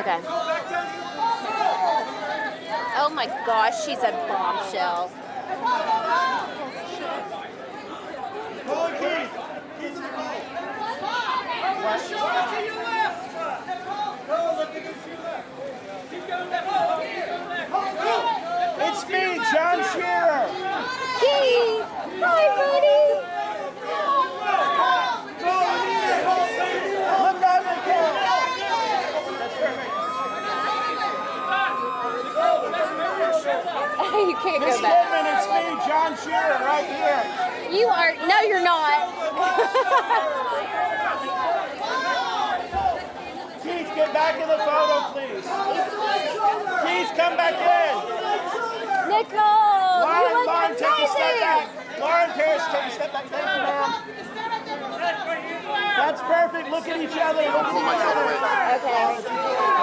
Okay. Oh my gosh, she's a bombshell. It's me, John Shearer. you can't Miss go back. Goodman, it's me, John Shearer, right here. You are, no, you're not. Keith, get back in the photo, please. Keith, come back in. Nicole, you Lauren, look Lauren, take a step back. Lauren Paris, take a step back. Thank you, ma'am. That's perfect. Look at each other. Look at each other. Okay.